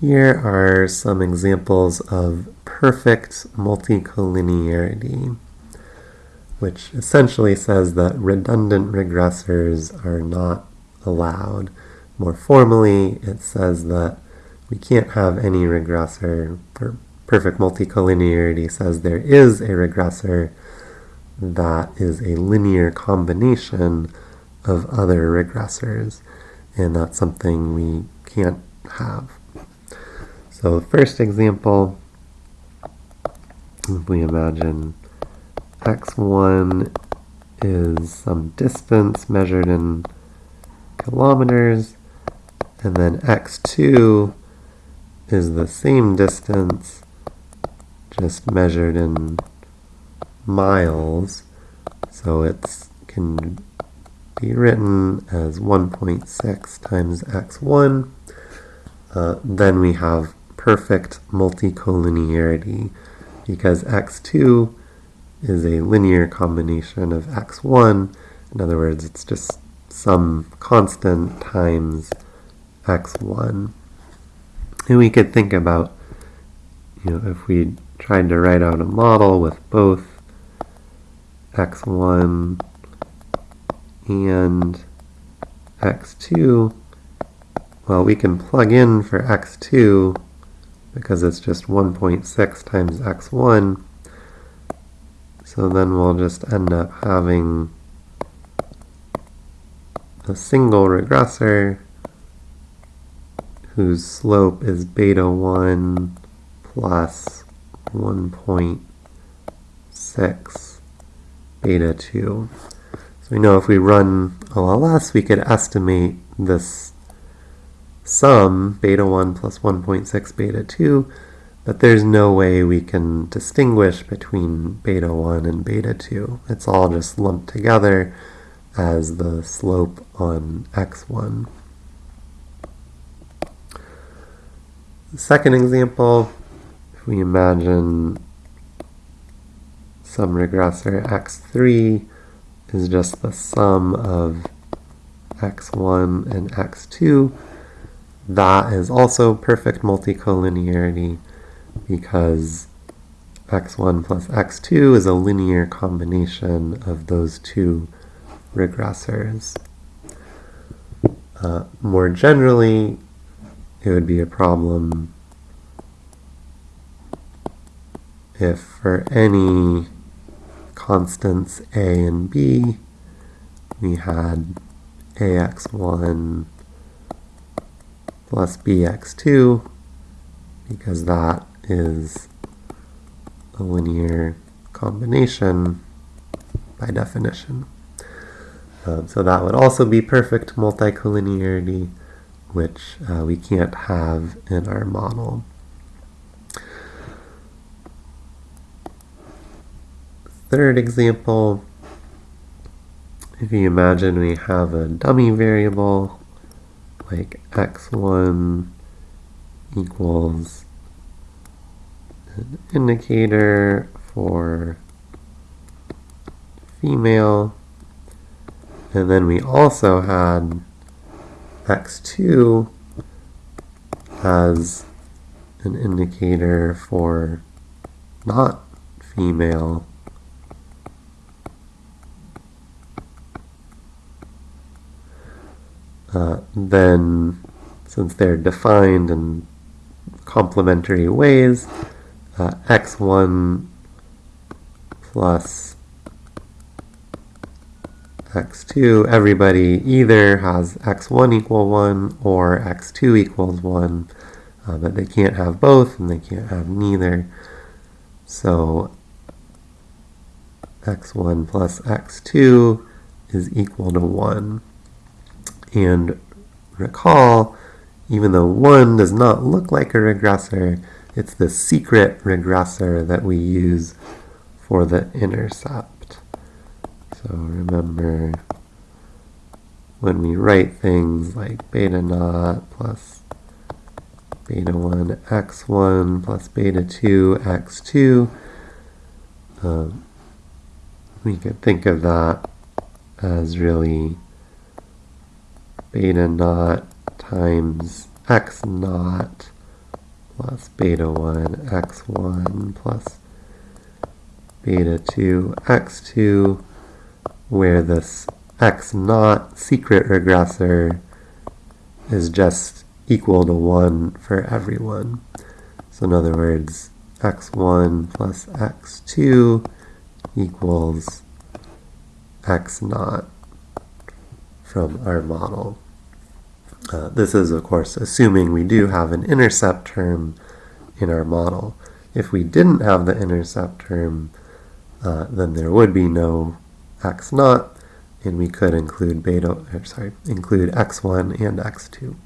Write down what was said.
Here are some examples of perfect multicollinearity, which essentially says that redundant regressors are not allowed. More formally, it says that we can't have any regressor, or perfect multicollinearity says there is a regressor that is a linear combination of other regressors, and that's something we can't have. So the first example, if we imagine x1 is some distance measured in kilometers, and then x2 is the same distance just measured in miles. So it can be written as 1.6 times x1. Uh, then we have perfect multicollinearity because x2 is a linear combination of x1. In other words, it's just some constant times x1. And we could think about, you know, if we tried to write out a model with both x1 and x2, well, we can plug in for x2 because it's just 1.6 times x1. So then we'll just end up having a single regressor whose slope is beta 1 plus 1.6 beta 2. So we know if we run OLS, we could estimate this sum, beta 1 plus 1.6 beta 2, but there's no way we can distinguish between beta 1 and beta 2. It's all just lumped together as the slope on x1. The second example, if we imagine some regressor x3 is just the sum of x1 and x2, that is also perfect multicollinearity because x1 plus x2 is a linear combination of those two regressors. Uh, more generally, it would be a problem if for any constants a and b we had ax1 plus bx2 because that is a linear combination by definition. Um, so that would also be perfect multicollinearity, which uh, we can't have in our model. Third example, if you imagine we have a dummy variable like x1 equals an indicator for female. And then we also had x2 as an indicator for not female uh, then since they're defined in complementary ways, uh, x1 plus x2, everybody either has x1 equal 1 or x2 equals 1, uh, but they can't have both and they can't have neither. So x1 plus x2 is equal to 1. And recall, even though 1 does not look like a regressor, it's the secret regressor that we use for the intercept. So remember, when we write things like beta naught plus beta 1 x1 plus beta 2 x2, um, we could think of that as really beta naught times x naught plus beta 1 x1 plus beta 2 x2 where this x naught secret regressor is just equal to 1 for everyone. So in other words, x1 plus x2 equals x naught from our model. Uh, this is, of course, assuming we do have an intercept term in our model. If we didn't have the intercept term, uh, then there would be no x naught, and we could include beta, or sorry, include x1 and x2.